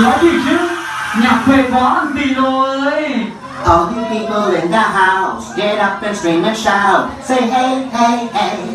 nói gì chứ Nhạc quê quá ăn tì rồi All you people in the house, get up and scream and shout. Say hey, hey, hey.